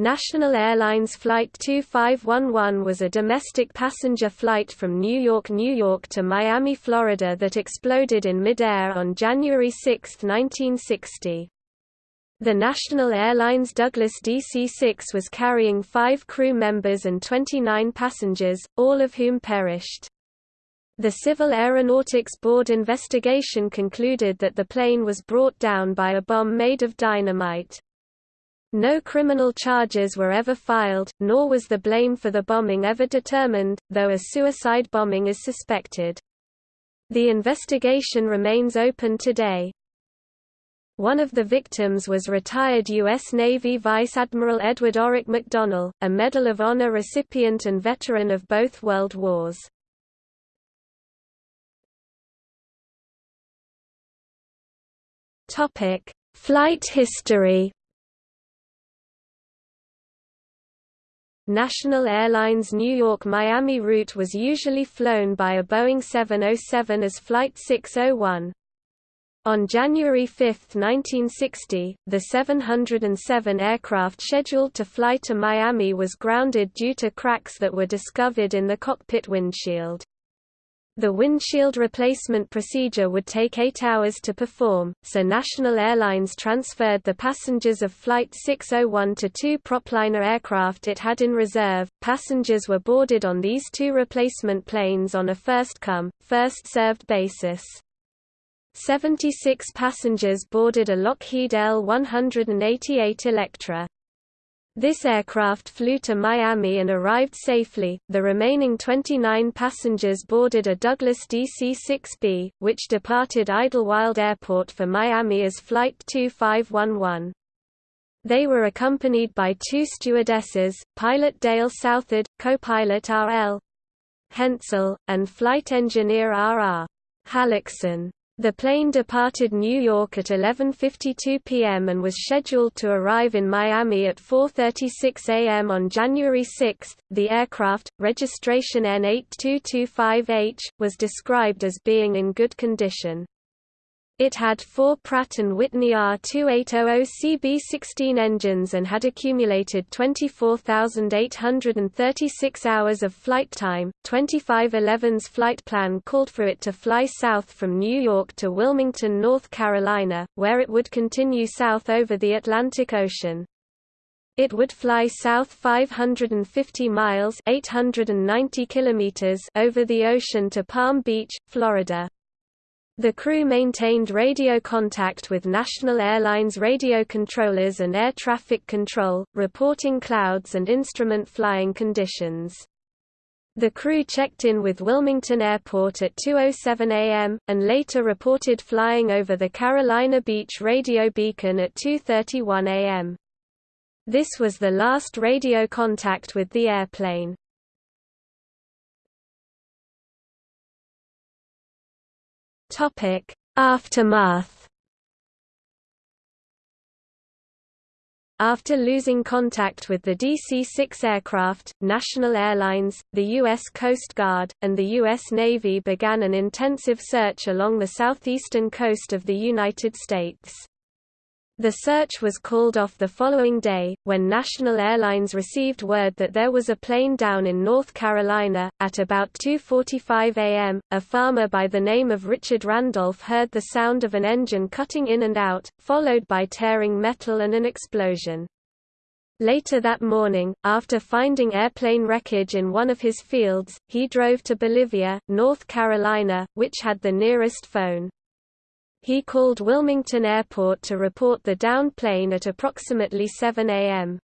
National Airlines Flight 2511 was a domestic passenger flight from New York, New York to Miami, Florida that exploded in midair on January 6, 1960. The National Airlines Douglas DC-6 was carrying five crew members and 29 passengers, all of whom perished. The Civil Aeronautics Board investigation concluded that the plane was brought down by a bomb made of dynamite. No criminal charges were ever filed, nor was the blame for the bombing ever determined, though a suicide bombing is suspected. The investigation remains open today. One of the victims was retired U.S. Navy Vice Admiral Edward Orrick McDonnell, a Medal of Honor recipient and veteran of both World Wars. Flight history National Airlines New York-Miami route was usually flown by a Boeing 707 as Flight 601. On January 5, 1960, the 707 aircraft scheduled to fly to Miami was grounded due to cracks that were discovered in the cockpit windshield. The windshield replacement procedure would take eight hours to perform, so National Airlines transferred the passengers of Flight 601 to two Propliner aircraft it had in reserve. Passengers were boarded on these two replacement planes on a first-come, first-served basis. 76 passengers boarded a Lockheed L-188 Electra. This aircraft flew to Miami and arrived safely. The remaining 29 passengers boarded a Douglas DC-6B, which departed Idlewild Airport for Miami as Flight 2511. They were accompanied by two stewardesses, pilot Dale Southard, co-pilot R.L. Hensel, and flight engineer R.R. Hallockson. The plane departed New York at 11.52 p.m. and was scheduled to arrive in Miami at 4.36 a.m. on January 6. The aircraft, registration N8225H, was described as being in good condition. It had four Pratt & Whitney R2800CB16 engines and had accumulated 24,836 hours of flight time. 2511's flight plan called for it to fly south from New York to Wilmington, North Carolina, where it would continue south over the Atlantic Ocean. It would fly south 550 miles 890 kilometers over the ocean to Palm Beach, Florida. The crew maintained radio contact with National Airlines radio controllers and air traffic control, reporting clouds and instrument flying conditions. The crew checked in with Wilmington Airport at 2.07 am, and later reported flying over the Carolina Beach radio beacon at 2.31 am. This was the last radio contact with the airplane. Topic: Aftermath. After losing contact with the DC-6 aircraft, National Airlines, the U.S. Coast Guard, and the U.S. Navy began an intensive search along the southeastern coast of the United States. The search was called off the following day, when National Airlines received word that there was a plane down in North Carolina. At about 2.45 a.m., a farmer by the name of Richard Randolph heard the sound of an engine cutting in and out, followed by tearing metal and an explosion. Later that morning, after finding airplane wreckage in one of his fields, he drove to Bolivia, North Carolina, which had the nearest phone. He called Wilmington Airport to report the downed plane at approximately 7 a.m.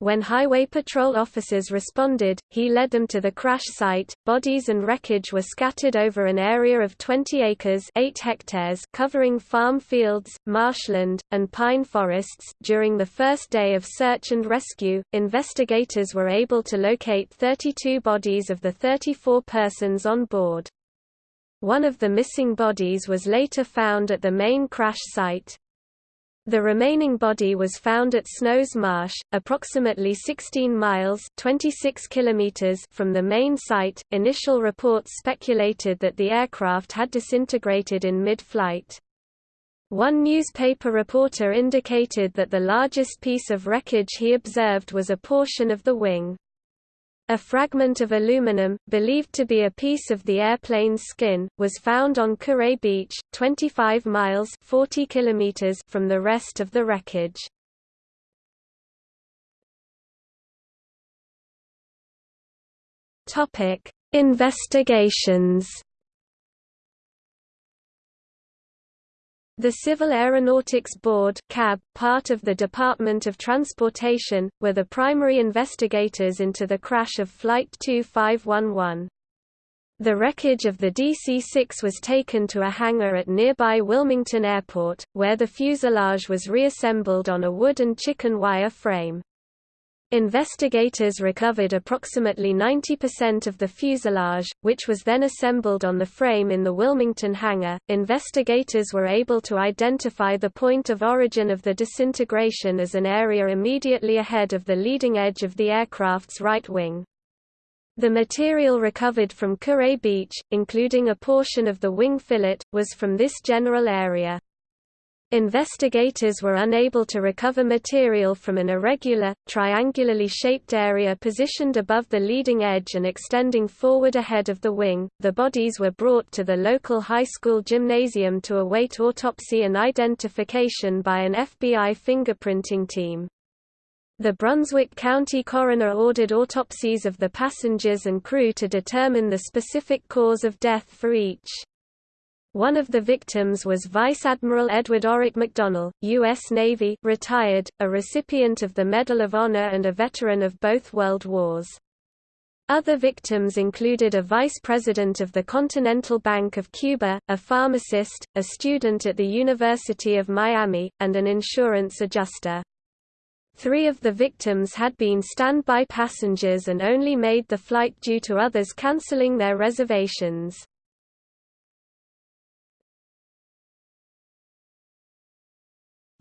When Highway Patrol officers responded, he led them to the crash site. Bodies and wreckage were scattered over an area of 20 acres 8 hectares covering farm fields, marshland, and pine forests. During the first day of search and rescue, investigators were able to locate 32 bodies of the 34 persons on board. One of the missing bodies was later found at the main crash site. The remaining body was found at Snows Marsh, approximately 16 miles (26 kilometers) from the main site. Initial reports speculated that the aircraft had disintegrated in mid-flight. One newspaper reporter indicated that the largest piece of wreckage he observed was a portion of the wing. A fragment of aluminum, believed to be a piece of the airplane's skin, was found on Kure Beach, 25 miles 40 kilometers from the rest of the wreckage. Investigations The Civil Aeronautics Board CAB, part of the Department of Transportation, were the primary investigators into the crash of Flight 2511. The wreckage of the DC-6 was taken to a hangar at nearby Wilmington Airport, where the fuselage was reassembled on a wood and chicken wire frame. Investigators recovered approximately 90% of the fuselage, which was then assembled on the frame in the Wilmington hangar. Investigators were able to identify the point of origin of the disintegration as an area immediately ahead of the leading edge of the aircraft's right wing. The material recovered from Kure Beach, including a portion of the wing fillet, was from this general area. Investigators were unable to recover material from an irregular, triangularly shaped area positioned above the leading edge and extending forward ahead of the wing. The bodies were brought to the local high school gymnasium to await autopsy and identification by an FBI fingerprinting team. The Brunswick County coroner ordered autopsies of the passengers and crew to determine the specific cause of death for each. One of the victims was Vice Admiral Edward Orrick McDonnell, U.S. Navy retired, a recipient of the Medal of Honor and a veteran of both World Wars. Other victims included a vice president of the Continental Bank of Cuba, a pharmacist, a student at the University of Miami, and an insurance adjuster. Three of the victims had been standby passengers and only made the flight due to others canceling their reservations.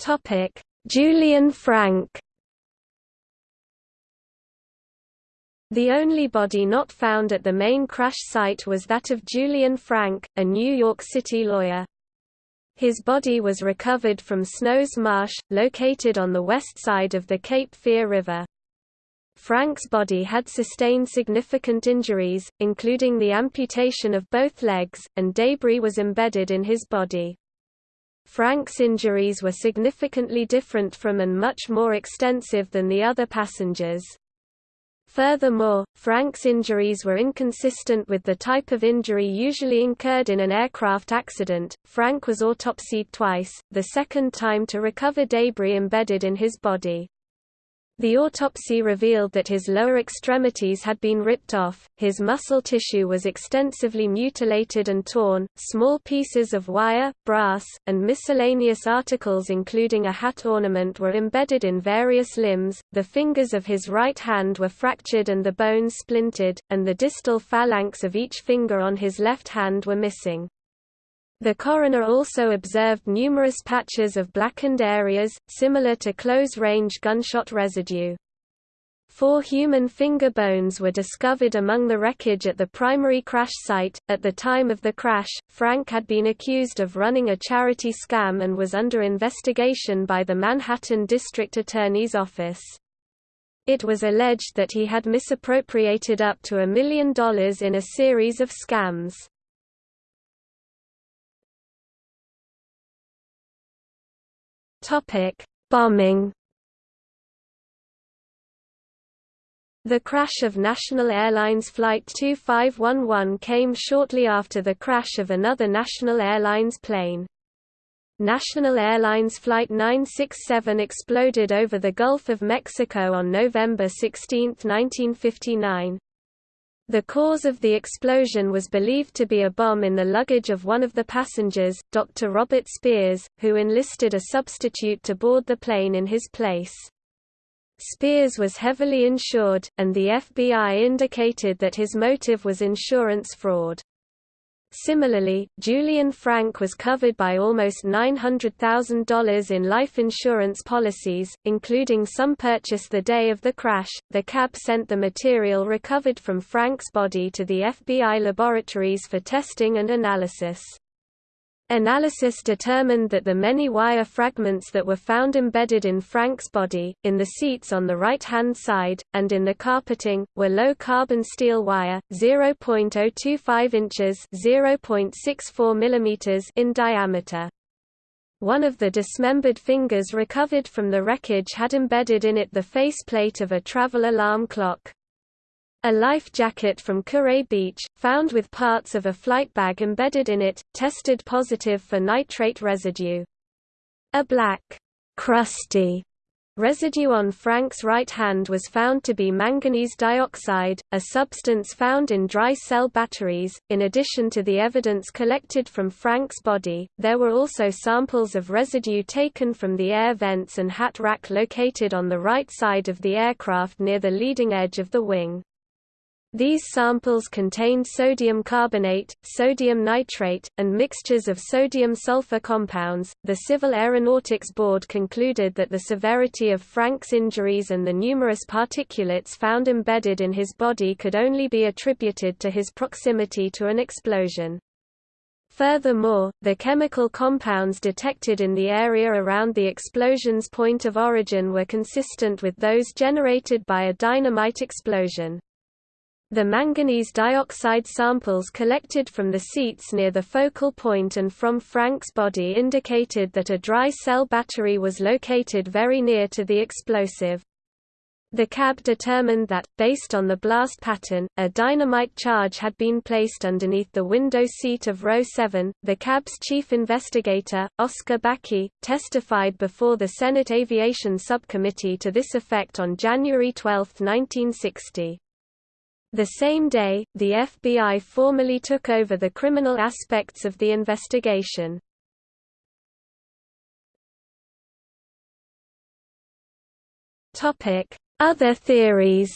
Topic: Julian Frank. The only body not found at the main crash site was that of Julian Frank, a New York City lawyer. His body was recovered from Snow's Marsh, located on the west side of the Cape Fear River. Frank's body had sustained significant injuries, including the amputation of both legs, and debris was embedded in his body. Frank's injuries were significantly different from and much more extensive than the other passengers. Furthermore, Frank's injuries were inconsistent with the type of injury usually incurred in an aircraft accident. Frank was autopsied twice, the second time to recover debris embedded in his body. The autopsy revealed that his lower extremities had been ripped off, his muscle tissue was extensively mutilated and torn, small pieces of wire, brass, and miscellaneous articles including a hat ornament were embedded in various limbs, the fingers of his right hand were fractured and the bones splintered, and the distal phalanx of each finger on his left hand were missing. The coroner also observed numerous patches of blackened areas, similar to close-range gunshot residue. Four human finger bones were discovered among the wreckage at the primary crash site. At the time of the crash, Frank had been accused of running a charity scam and was under investigation by the Manhattan District Attorney's Office. It was alleged that he had misappropriated up to a million dollars in a series of scams. Topic: Bombing. The crash of National Airlines Flight 2511 came shortly after the crash of another National Airlines plane. National Airlines Flight 967 exploded over the Gulf of Mexico on November 16, 1959. The cause of the explosion was believed to be a bomb in the luggage of one of the passengers, Dr. Robert Spears, who enlisted a substitute to board the plane in his place. Spears was heavily insured, and the FBI indicated that his motive was insurance fraud. Similarly, Julian Frank was covered by almost $900,000 in life insurance policies, including some purchased the day of the crash. The CAB sent the material recovered from Frank's body to the FBI laboratories for testing and analysis. Analysis determined that the many wire fragments that were found embedded in Frank's body, in the seats on the right-hand side, and in the carpeting, were low-carbon steel wire, 0.025 inches (0.64 mm) in diameter. One of the dismembered fingers recovered from the wreckage had embedded in it the faceplate of a travel alarm clock. A life jacket from Kure Beach, found with parts of a flight bag embedded in it, tested positive for nitrate residue. A black, crusty residue on Frank's right hand was found to be manganese dioxide, a substance found in dry cell batteries. In addition to the evidence collected from Frank's body, there were also samples of residue taken from the air vents and hat rack located on the right side of the aircraft near the leading edge of the wing. These samples contained sodium carbonate, sodium nitrate, and mixtures of sodium-sulfur compounds. The Civil Aeronautics Board concluded that the severity of Frank's injuries and the numerous particulates found embedded in his body could only be attributed to his proximity to an explosion. Furthermore, the chemical compounds detected in the area around the explosion's point of origin were consistent with those generated by a dynamite explosion. The manganese dioxide samples collected from the seats near the focal point and from Frank's body indicated that a dry cell battery was located very near to the explosive. The CAB determined that, based on the blast pattern, a dynamite charge had been placed underneath the window seat of row 7. The CAB's chief investigator, Oscar Bakke, testified before the Senate Aviation Subcommittee to this effect on January 12, 1960. The same day, the FBI formally took over the criminal aspects of the investigation. Other theories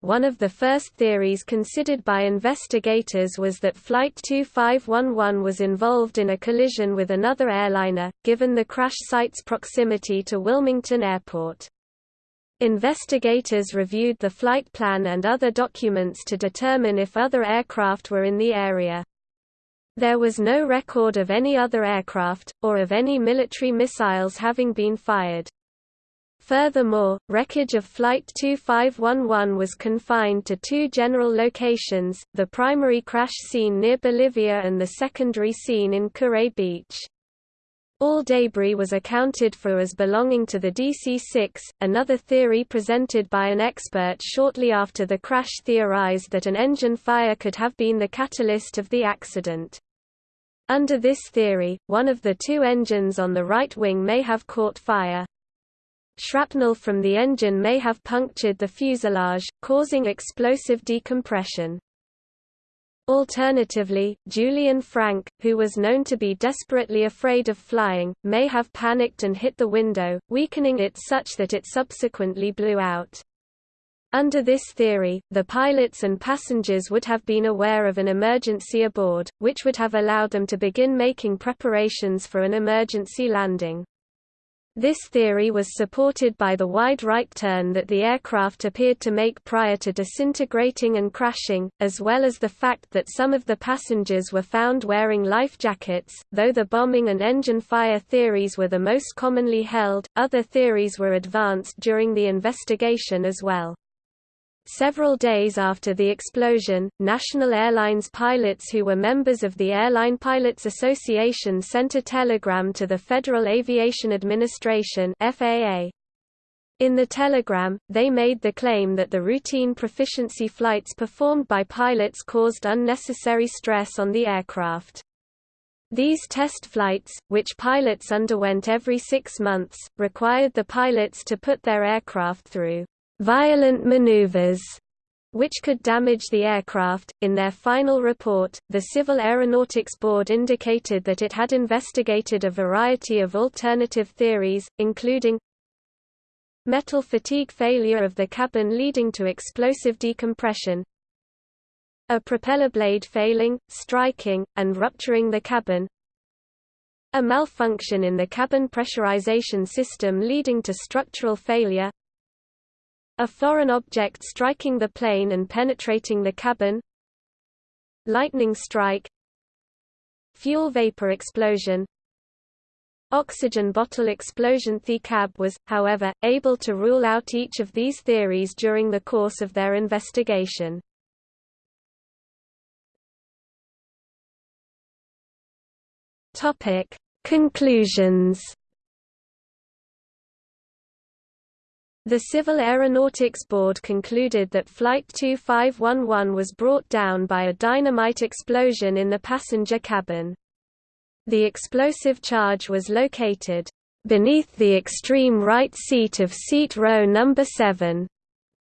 One of the first theories considered by investigators was that Flight 2511 was involved in a collision with another airliner, given the crash site's proximity to Wilmington Airport. Investigators reviewed the flight plan and other documents to determine if other aircraft were in the area. There was no record of any other aircraft, or of any military missiles having been fired. Furthermore, wreckage of Flight 2511 was confined to two general locations, the primary crash scene near Bolivia and the secondary scene in Kure Beach. All debris was accounted for as belonging to the DC-6, another theory presented by an expert shortly after the crash theorized that an engine fire could have been the catalyst of the accident. Under this theory, one of the two engines on the right wing may have caught fire. Shrapnel from the engine may have punctured the fuselage, causing explosive decompression. Alternatively, Julian Frank, who was known to be desperately afraid of flying, may have panicked and hit the window, weakening it such that it subsequently blew out. Under this theory, the pilots and passengers would have been aware of an emergency aboard, which would have allowed them to begin making preparations for an emergency landing. This theory was supported by the wide right turn that the aircraft appeared to make prior to disintegrating and crashing, as well as the fact that some of the passengers were found wearing life jackets. Though the bombing and engine fire theories were the most commonly held, other theories were advanced during the investigation as well. Several days after the explosion, National Airlines pilots who were members of the Airline Pilots Association sent a telegram to the Federal Aviation Administration FAA. In the telegram, they made the claim that the routine proficiency flights performed by pilots caused unnecessary stress on the aircraft. These test flights, which pilots underwent every six months, required the pilots to put their aircraft through violent maneuvers which could damage the aircraft. In their final report, the Civil Aeronautics Board indicated that it had investigated a variety of alternative theories, including metal fatigue failure of the cabin leading to explosive decompression, a propeller blade failing, striking, and rupturing the cabin, a malfunction in the cabin pressurization system leading to structural failure, a foreign object striking the plane and penetrating the cabin lightning strike fuel vapor explosion oxygen bottle explosion The CAB was, however, able to rule out each of these theories during the course of their investigation. Conclusions. The Civil Aeronautics Board concluded that Flight 2511 was brought down by a dynamite explosion in the passenger cabin. The explosive charge was located beneath the extreme right seat of seat row number 7.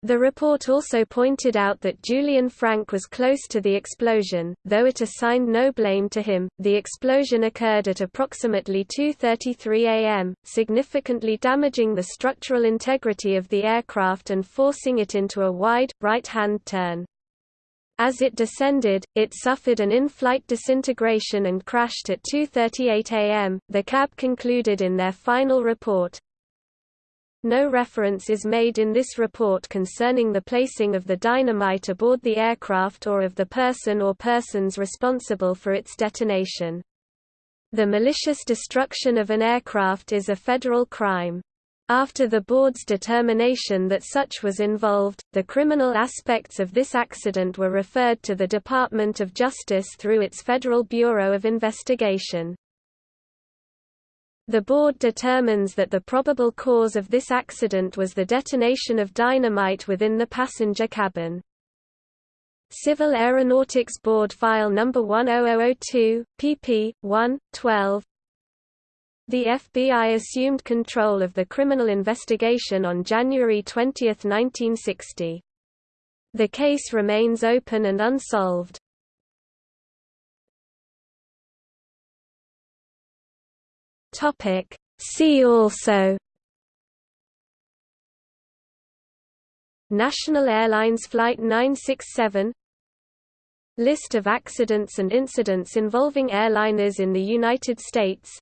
The report also pointed out that Julian Frank was close to the explosion, though it assigned no blame to him. The explosion occurred at approximately 2:33 a.m., significantly damaging the structural integrity of the aircraft and forcing it into a wide right-hand turn. As it descended, it suffered an in-flight disintegration and crashed at 2.38 am, the CAB concluded in their final report. No reference is made in this report concerning the placing of the dynamite aboard the aircraft or of the person or persons responsible for its detonation. The malicious destruction of an aircraft is a federal crime. After the board's determination that such was involved, the criminal aspects of this accident were referred to the Department of Justice through its Federal Bureau of Investigation. The board determines that the probable cause of this accident was the detonation of dynamite within the passenger cabin. Civil Aeronautics Board File No. 10002, pp. 1, 12, the FBI assumed control of the criminal investigation on January 20, 1960. The case remains open and unsolved. Topic. See also. National Airlines Flight 967 List of accidents and incidents involving airliners in the United States.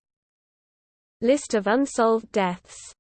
List of unsolved deaths